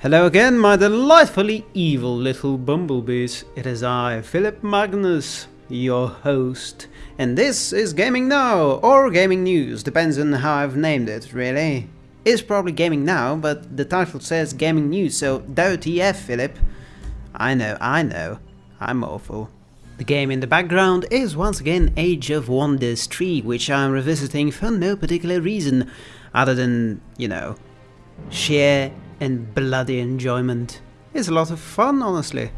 Hello again, my delightfully evil little bumblebees. It is I, Philip Magnus, your host. And this is Gaming Now, or Gaming News, depends on how I've named it, really. It's probably Gaming Now, but the title says Gaming News, so WTF, eh, Philip. I know, I know, I'm awful. The game in the background is once again Age of Wonders 3, which I'm revisiting for no particular reason, other than, you know, sheer and bloody enjoyment. It's a lot of fun, honestly.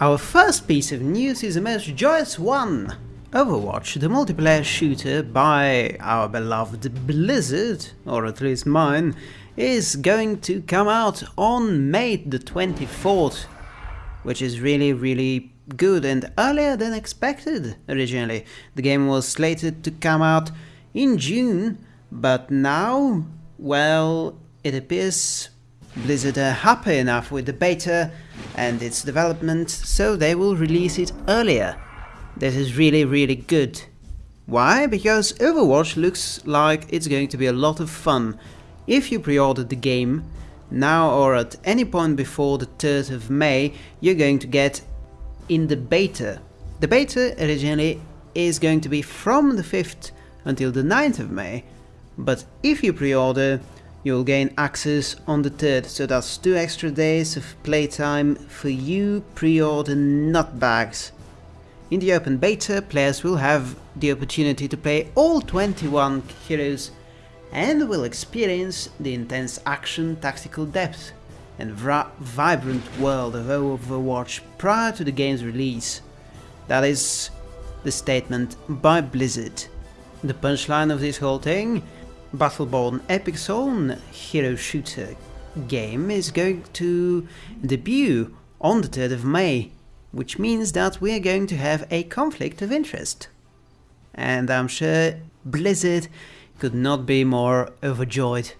Our first piece of news is the most joyous one. Overwatch, the multiplayer shooter by our beloved Blizzard, or at least mine, is going to come out on May the 24th, which is really, really good and earlier than expected originally. The game was slated to come out in June, but now, well, it appears Blizzard are happy enough with the beta and its development, so they will release it earlier. This is really really good. Why? Because Overwatch looks like it's going to be a lot of fun. If you pre-ordered the game, now or at any point before the 3rd of May, you're going to get in the beta. The beta originally is going to be from the 5th until the 9th of May, but if you pre-order, you'll gain access on the 3rd, so that's 2 extra days of playtime for you pre-order nutbags. In the open beta, players will have the opportunity to play all 21 heroes and will experience the intense action, tactical depth and vibrant world of Overwatch prior to the game's release. That is the statement by Blizzard. The punchline of this whole thing Battleborn Epic's own hero shooter game is going to debut on the 3rd of May, which means that we are going to have a conflict of interest. And I'm sure Blizzard could not be more overjoyed.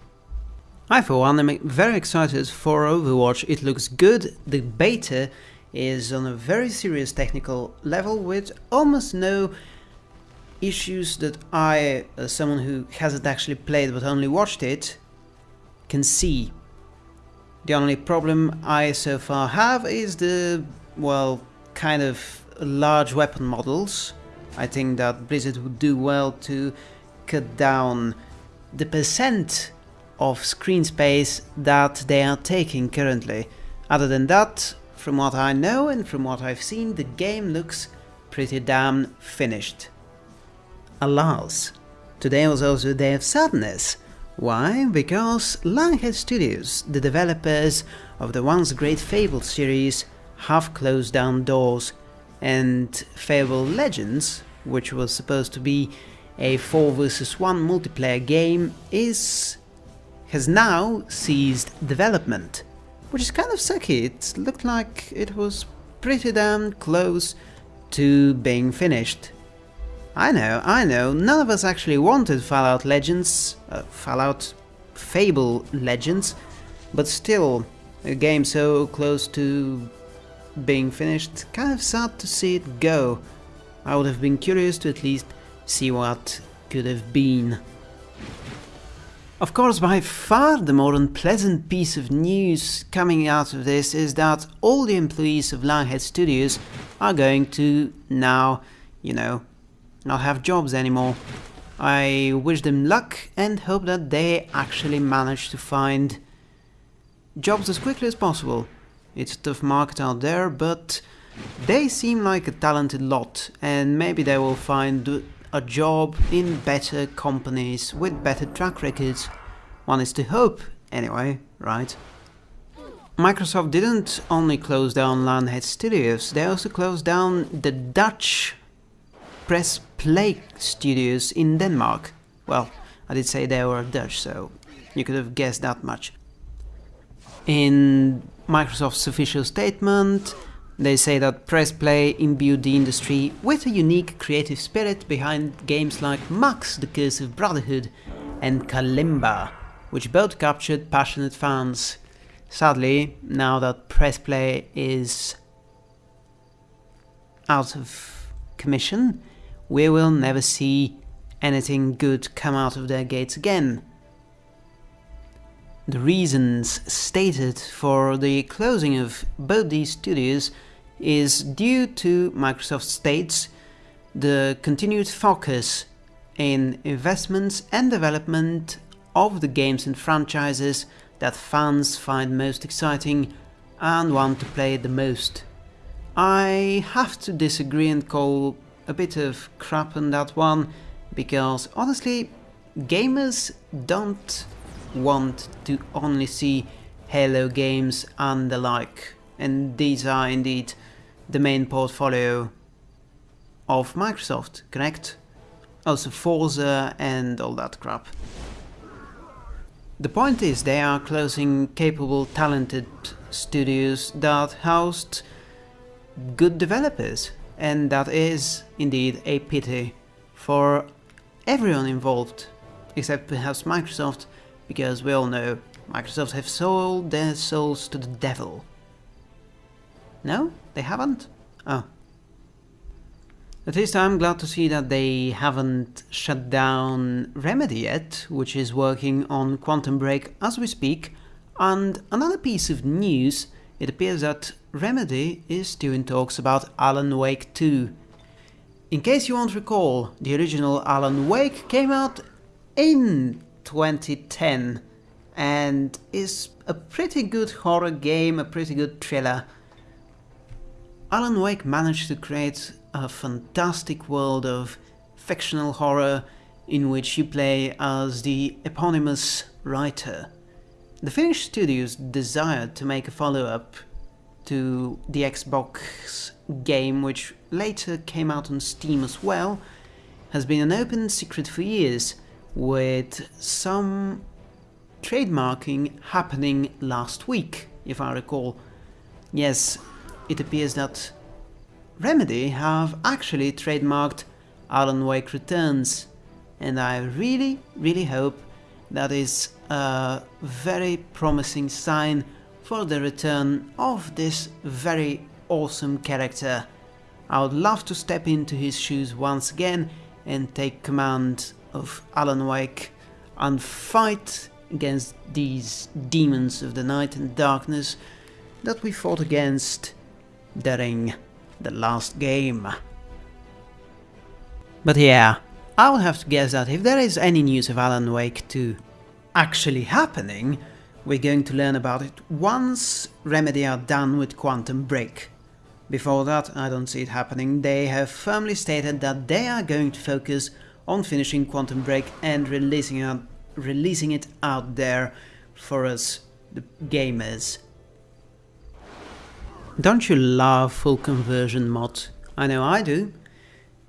I for one am very excited for Overwatch, it looks good, the beta is on a very serious technical level with almost no issues that I, as someone who hasn't actually played but only watched it, can see. The only problem I so far have is the, well, kind of large weapon models. I think that Blizzard would do well to cut down the percent of screen space that they are taking currently. Other than that, from what I know and from what I've seen, the game looks pretty damn finished. Alas, today was also a day of sadness. Why? Because Lionhead Studios, the developers of the once great Fable series, have closed down doors, and Fable Legends, which was supposed to be a 4 vs 1 multiplayer game, is has now ceased development, which is kind of sucky. It looked like it was pretty damn close to being finished. I know, I know, none of us actually wanted Fallout Legends, uh, Fallout Fable Legends, but still, a game so close to being finished, kind of sad to see it go. I would have been curious to at least see what could have been. Of course, by far the more unpleasant piece of news coming out of this is that all the employees of Lionhead Studios are going to now, you know, not have jobs anymore. I wish them luck and hope that they actually manage to find jobs as quickly as possible. It's a tough market out there, but they seem like a talented lot and maybe they will find a job in better companies with better track records. One is to hope, anyway, right? Microsoft didn't only close down Lionhead Studios, they also closed down the Dutch Press Play Studios in Denmark. Well, I did say they were Dutch, so you could have guessed that much. In Microsoft's official statement, they say that Press Play imbued the industry with a unique creative spirit behind games like Max the Curse of Brotherhood and Kalimba, which both captured passionate fans. Sadly, now that Press Play is out of commission, we will never see anything good come out of their gates again. the reasons stated for the closing of both these studios is due to Microsoft states the continued focus in investments and development of the games and franchises that fans find most exciting and want to play the most. I have to disagree and call a bit of crap on that one because honestly gamers don't want to only see Halo games and the like and these are indeed the main portfolio of Microsoft, correct? Also Forza and all that crap. The point is they are closing capable, talented studios that housed good developers and that is indeed a pity for everyone involved except perhaps Microsoft because we all know Microsoft have sold their souls to the devil. No? They haven't? Oh. At least I'm glad to see that they haven't shut down Remedy yet, which is working on Quantum Break as we speak. And another piece of news, it appears that Remedy is doing talks about Alan Wake 2. In case you won't recall, the original Alan Wake came out in 2010 and is a pretty good horror game, a pretty good thriller. Alan Wake managed to create a fantastic world of fictional horror in which you play as the eponymous writer. The Finnish studios desired to make a follow-up to the Xbox game, which later came out on Steam as well, has been an open secret for years, with some trademarking happening last week, if I recall. Yes, it appears that Remedy have actually trademarked Alan Wake Returns, and I really, really hope that is a very promising sign for the return of this very awesome character. I would love to step into his shoes once again and take command of Alan Wake and fight against these demons of the night and darkness that we fought against during the last game. But yeah, I would have to guess that if there is any news of Alan Wake 2 actually happening, we're going to learn about it once Remedy are done with Quantum Break. Before that, I don't see it happening. They have firmly stated that they are going to focus on finishing Quantum Break and releasing it, releasing it out there for us, the gamers. Don't you love full conversion mod? I know I do.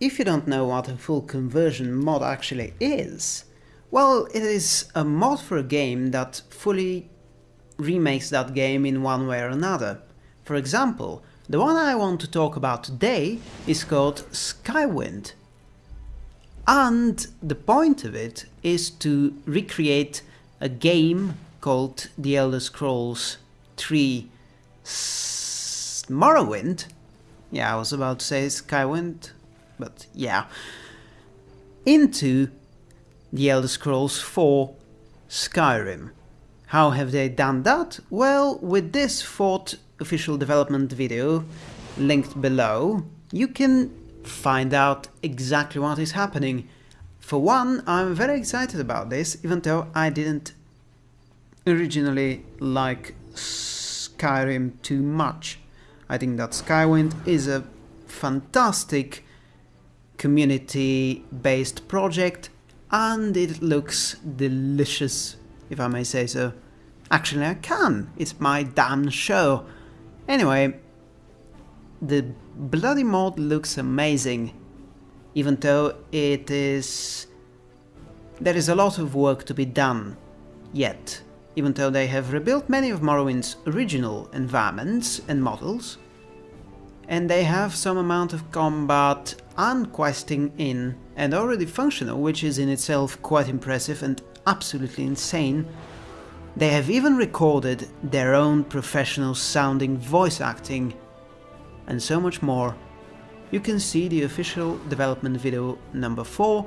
If you don't know what a full conversion mod actually is, well, it is a mod for a game that fully remakes that game in one way or another. For example, the one I want to talk about today is called Skywind. And the point of it is to recreate a game called The Elder Scrolls 3 Morrowind. Yeah, I was about to say Skywind, but yeah. Into The Elder Scrolls 4 Skyrim. How have they done that? Well, with this fourth official development video, linked below, you can find out exactly what is happening. For one, I'm very excited about this, even though I didn't originally like Skyrim too much. I think that Skywind is a fantastic community-based project and it looks delicious, if I may say so. Actually, I can. It's my damn show. Anyway, the bloody mod looks amazing, even though it is... There is a lot of work to be done yet even though they have rebuilt many of Morrowind's original environments and models, and they have some amount of combat and questing in and already functional, which is in itself quite impressive and absolutely insane. They have even recorded their own professional sounding voice acting and so much more. You can see the official development video number 4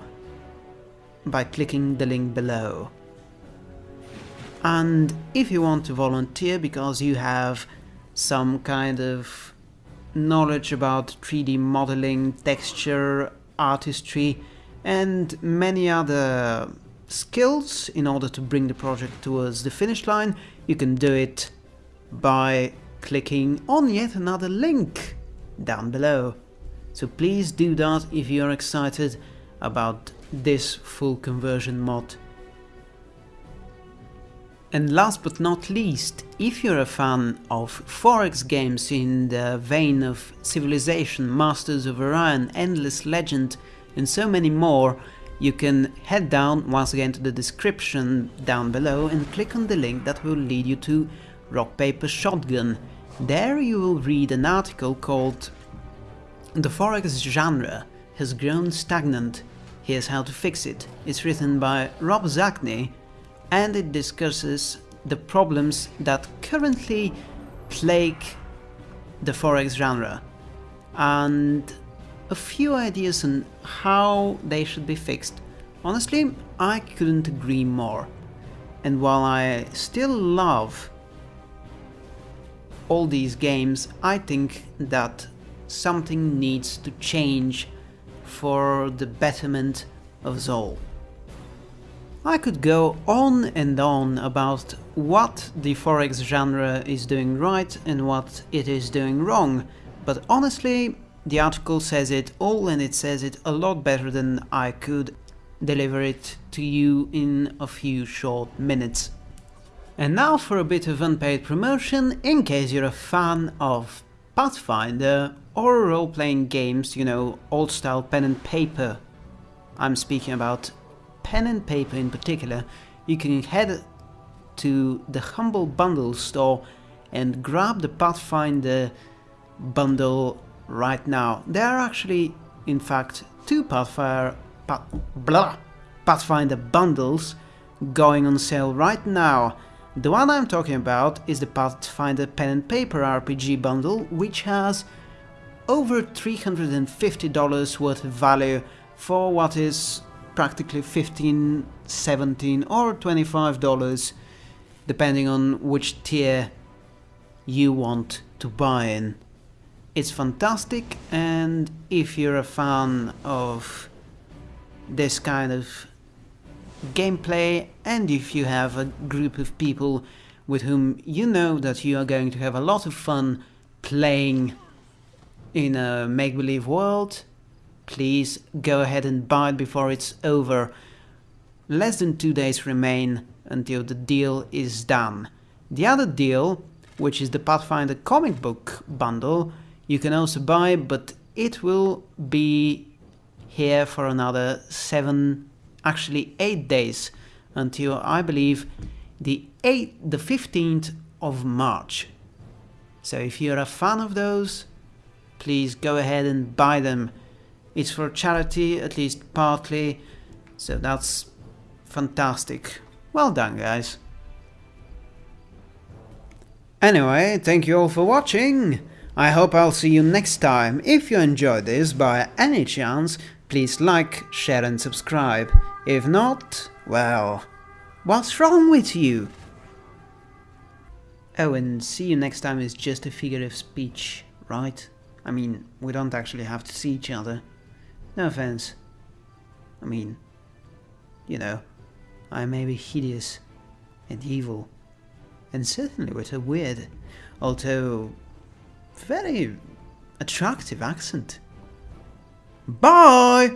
by clicking the link below. And if you want to volunteer because you have some kind of knowledge about 3D modeling, texture, artistry, and many other skills in order to bring the project towards the finish line, you can do it by clicking on yet another link down below. So please do that if you're excited about this full conversion mod. And last but not least, if you're a fan of 4X games in the vein of Civilization, Masters of Orion, Endless Legend and so many more, you can head down once again to the description down below and click on the link that will lead you to Rock Paper Shotgun. There you will read an article called The 4X genre has grown stagnant, here's how to fix it. It's written by Rob Zacny and it discusses the problems that currently plague the 4X genre and a few ideas on how they should be fixed. Honestly, I couldn't agree more. And while I still love all these games, I think that something needs to change for the betterment of all. I could go on and on about what the 4X genre is doing right and what it is doing wrong, but honestly, the article says it all and it says it a lot better than I could deliver it to you in a few short minutes. And now for a bit of unpaid promotion, in case you're a fan of Pathfinder or role-playing games, you know, old-style pen and paper. I'm speaking about pen and paper in particular, you can head to the Humble Bundle store and grab the Pathfinder bundle right now. There are actually, in fact, two Pathfinder, Path, blah, Pathfinder bundles going on sale right now. The one I'm talking about is the Pathfinder Pen and Paper RPG bundle, which has over $350 worth of value for what is practically 15 17 or 25 dollars depending on which tier you want to buy in. It's fantastic and if you're a fan of this kind of gameplay and if you have a group of people with whom you know that you are going to have a lot of fun playing in a make-believe world Please go ahead and buy it before it's over. Less than two days remain until the deal is done. The other deal, which is the Pathfinder comic book bundle, you can also buy, but it will be here for another seven, actually eight days, until I believe the 8th, the 15th of March. So if you're a fan of those, please go ahead and buy them. It's for charity, at least partly, so that's fantastic. Well done, guys. Anyway, thank you all for watching. I hope I'll see you next time. If you enjoyed this by any chance, please like, share and subscribe. If not, well, what's wrong with you? Oh, and see you next time is just a figure of speech, right? I mean, we don't actually have to see each other. No offense. I mean, you know, I may be hideous and evil, and certainly with a weird, although very attractive accent. Bye!